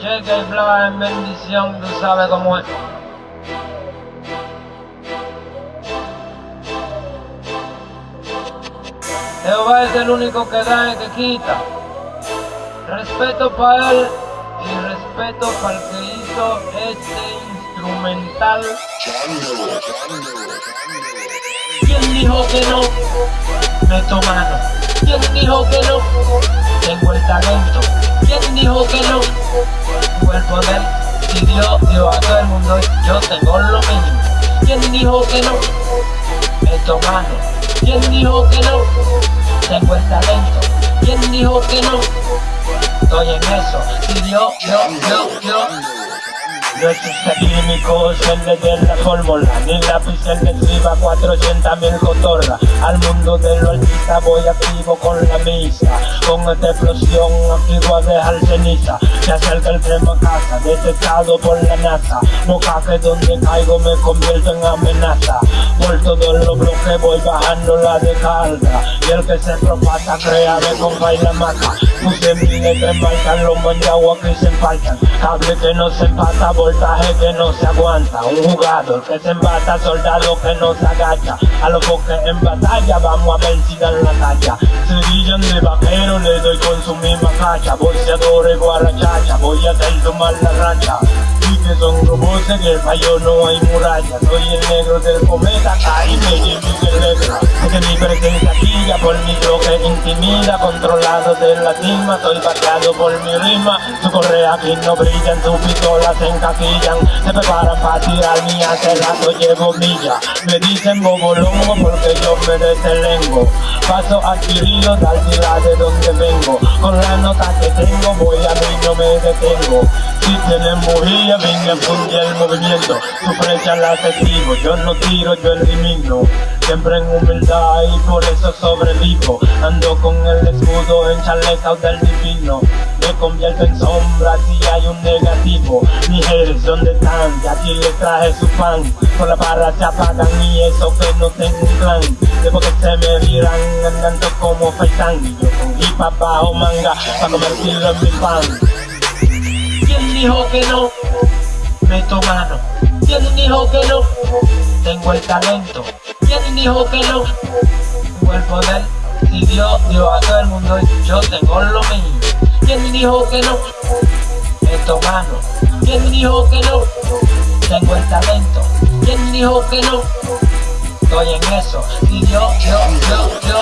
Cheque y bla en bendición, tú sabes cómo es. Jehová es el único que da y que quita. Respeto para él y respeto para el que hizo este instrumental. ¿Quién dijo que no? Meto mano. ¿Quién dijo que no? Tengo el talento. ¿Quién dijo que no? Tengo el poder. Si Dios dio a todo el mundo, yo tengo lo mismo. ¿Quién dijo que no? Meto mano. ¿Quién dijo que no? Tengo el talento. ¿Quién dijo que no? Estoy en eso. Si Dios, yo, yo, yo. No existe químicos en la fórmula Ni lápiz en escriba 400 mil cotorra Al mundo de lo artista voy activo con la misa Con esta explosión aquí voy a dejar ceniza. Se acerca el tren a casa, detectado por la NASA No caque donde caigo me convierto en amenaza. Por todos los bloques voy bajando la descarga. Y el que se propasa crea de con la maca Puse mil letras marcan los manjaguas que se empaltan Cable que no se empata, voltaje que no se aguanta. Un jugador que se embata, soldado que no se agacha. A los que en batalla vamos a ver si dan la talla Serillan de vaquero, le doy con su misma cacha Boxeadores, guarachacha, voy a hacer tomar la racha. Y que son robots en el fallo no hay muralla. Soy el negro del cometa, caí me llevo letra Porque mi presencia guía por mi bloque intimida Controlado de la cima, estoy vaciado por mi rima. Su correa aquí no brillan, sus pistolas se encaquillan Se preparan para tirar mi hace rato llevo milla. Me dicen bobolongo porque yo me detelengo Paso adquirido tal ciudad de donde vengo. Con la nota que tengo voy a mí Si tienen bujía venga el movimiento. Flecha la activo, yo no tiro, yo elimino. Siempre en humildad y por eso sobrevivo. Ando con el escudo en chaleca del divino. Me convierto en sombra si hay un negativo. Mujeres, ¿dónde están? Ya aquí les traje su pan Con la barra se apagan y eso que no tengo un plan Después que se me viran andando como Y yo con hip bajo manga para convertirlo en mi pan. ¿Quién dijo que no? Meto mano. ¿Quién dijo que no? Tengo el talento. ¿Quién dijo que no? Tengo el poder. Si Dios dio a todo el mundo, yo tengo lo mismo. ¿Quién dijo que no? Meto mano. ¿Quién dijo que no? Tengo el talento. ¿Quién dijo que no? Estoy en eso. Si Dios, yo, yo, yo.